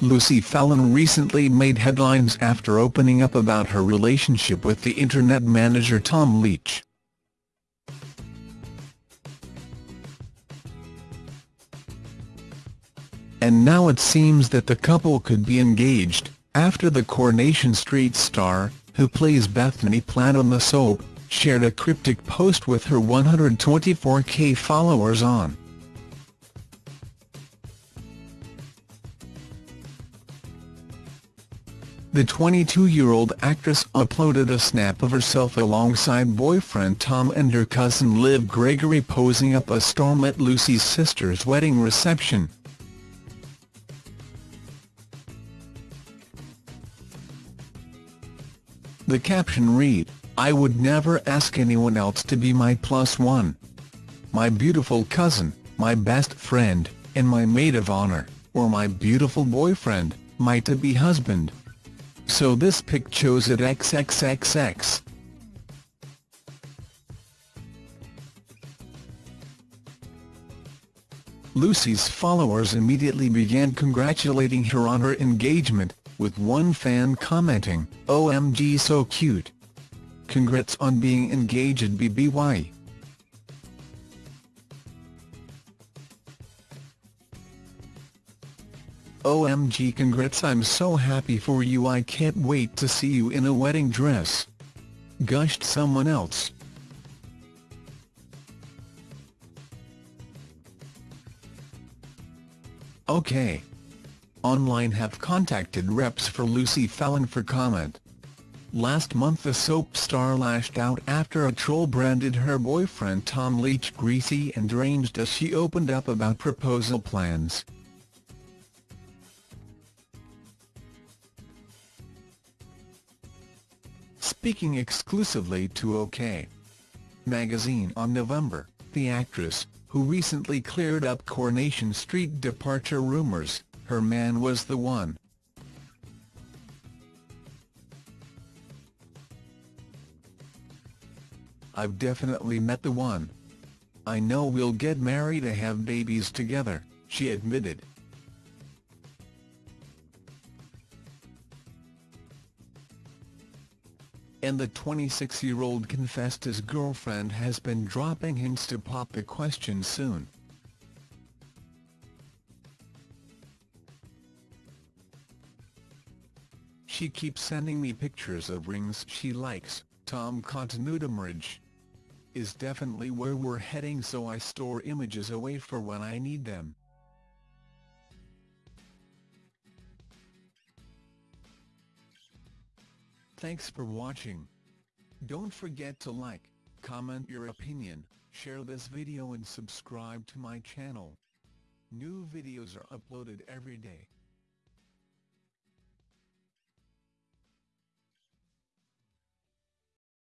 Lucy Fallon recently made headlines after opening up about her relationship with the internet manager Tom Leach. And now it seems that the couple could be engaged, after the Coronation Street star, who plays Bethany Platt on the soap, shared a cryptic post with her 124k followers on The 22-year-old actress uploaded a snap of herself alongside boyfriend Tom and her cousin Liv Gregory posing up a storm at Lucy's sister's wedding reception. The caption read, I would never ask anyone else to be my plus one. My beautiful cousin, my best friend, and my maid of honor, or my beautiful boyfriend, my to-be husband. So this pic chose at XXXX. Lucy's followers immediately began congratulating her on her engagement, with one fan commenting, OMG so cute. Congrats on being engaged BBY. OMG congrats I'm so happy for you I can't wait to see you in a wedding dress. Gushed someone else. OK. Online have contacted reps for Lucy Fallon for comment. Last month the soap star lashed out after a troll branded her boyfriend Tom Leach greasy and deranged as she opened up about proposal plans. Speaking exclusively to OK! magazine on November, the actress, who recently cleared up Coronation Street departure rumours, her man was the one. I've definitely met the one. I know we'll get married and have babies together, she admitted. And the 26-year-old confessed his girlfriend has been dropping hints to pop the question soon. She keeps sending me pictures of rings she likes, Tom continued marriage is definitely where we're heading so I store images away for when I need them. Thanks for watching. Don't forget to like, comment your opinion, share this video and subscribe to my channel. New videos are uploaded every day.